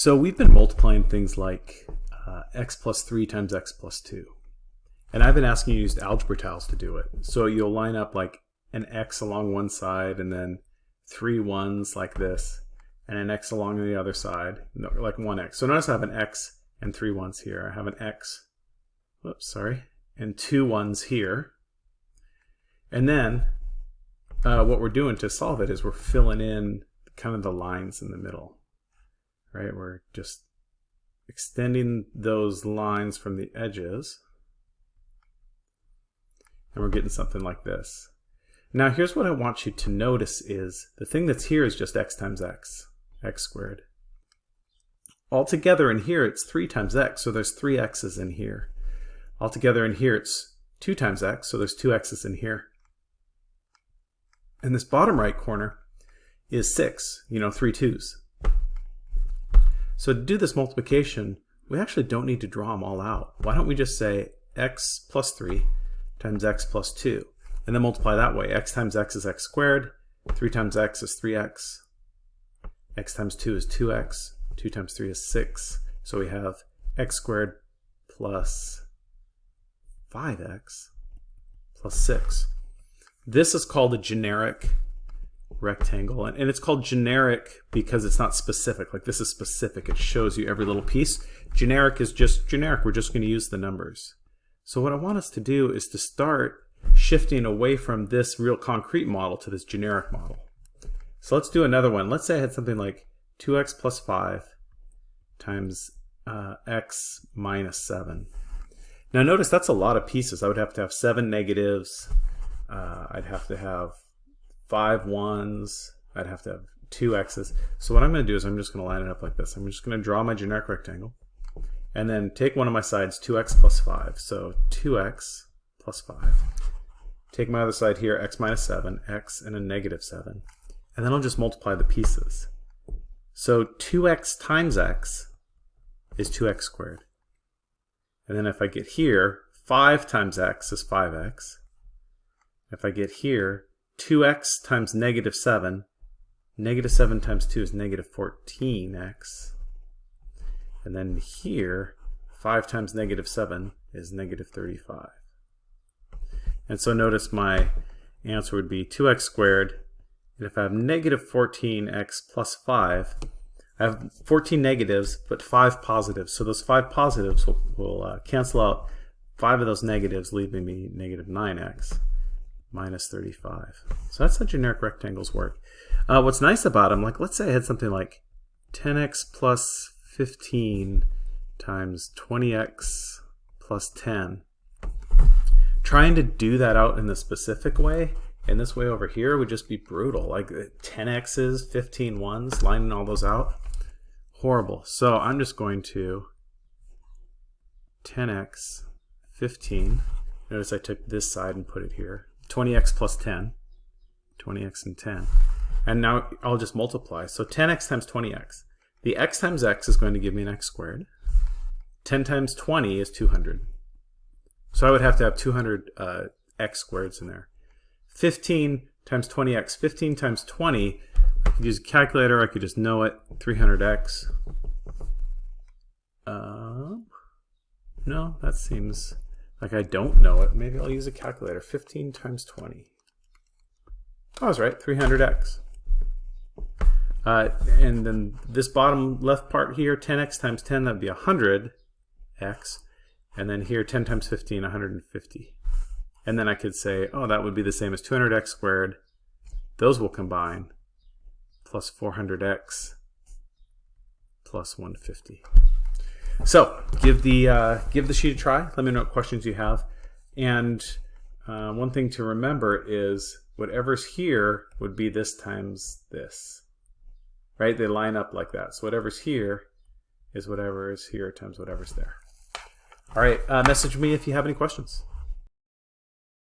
So we've been multiplying things like uh, x plus 3 times x plus 2. And I've been asking you to use algebra tiles to do it. So you'll line up like an x along one side and then three ones like this and an x along the other side, like one x. So notice I have an x and three ones here. I have an x, whoops, sorry, and two ones here. And then uh, what we're doing to solve it is we're filling in kind of the lines in the middle right? We're just extending those lines from the edges and we're getting something like this. Now here's what I want you to notice is the thing that's here is just x times x, x squared. Altogether in here it's 3 times x, so there's 3 x's in here. Altogether in here it's 2 times x, so there's 2 x's in here. And this bottom right corner is 6, you know, 3 2's. So to do this multiplication, we actually don't need to draw them all out. Why don't we just say x plus 3 times x plus 2, and then multiply that way. x times x is x squared, 3 times x is 3x, x times 2 is 2x, 2 times 3 is 6. So we have x squared plus 5x plus 6. This is called a generic rectangle. And, and it's called generic because it's not specific. Like this is specific. It shows you every little piece. Generic is just generic. We're just going to use the numbers. So what I want us to do is to start shifting away from this real concrete model to this generic model. So let's do another one. Let's say I had something like 2x plus 5 times uh, x minus 7. Now notice that's a lot of pieces. I would have to have 7 negatives. Uh, I'd have to have five ones. I'd have to have two x's. So what I'm going to do is I'm just going to line it up like this. I'm just going to draw my generic rectangle and then take one of my sides, 2x plus 5. So 2x plus 5. Take my other side here, x minus 7, x and a negative 7. And then I'll just multiply the pieces. So 2x times x is 2x squared. And then if I get here, 5 times x is 5x. If I get here, 2x times negative 7. Negative 7 times 2 is negative 14x. And then here, 5 times negative 7 is negative 35. And so notice my answer would be 2x squared. And if I have negative 14x plus 5, I have 14 negatives, but 5 positives. So those 5 positives will, will uh, cancel out 5 of those negatives, leaving me negative 9x minus 35. So that's how generic rectangles work. Uh, what's nice about them, like let's say I had something like 10x plus 15 times 20x plus 10. Trying to do that out in the specific way, in this way over here, would just be brutal. Like 10x's, 15 ones, lining all those out. Horrible. So I'm just going to 10x, 15. Notice I took this side and put it here. 20x plus 10, 20x and 10. And now I'll just multiply. So 10x times 20x. The x times x is going to give me an x squared. 10 times 20 is 200. So I would have to have 200 uh, x squareds in there. 15 times 20x. 15 times 20, I could use a calculator. I could just know it. 300x. Uh, no, that seems like I don't know it. Maybe I'll use a calculator. 15 times 20. I was right, 300x. Uh, and then this bottom left part here, 10x times 10, that'd be 100x. And then here, 10 times 15, 150. And then I could say, oh, that would be the same as 200x squared. Those will combine, plus 400x, plus 150. So give the uh, give the sheet a try. Let me know what questions you have. And uh, one thing to remember is whatever's here would be this times this. Right? They line up like that. So whatever's here is whatever is here times whatever's there. All right. Uh, message me if you have any questions.